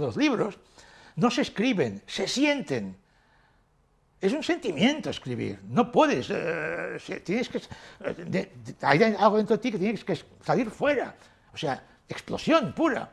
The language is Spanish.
Los libros no se escriben, se sienten. Es un sentimiento escribir, no puedes, eh, tienes que, eh, hay algo dentro de ti que tienes que salir fuera, o sea, explosión pura.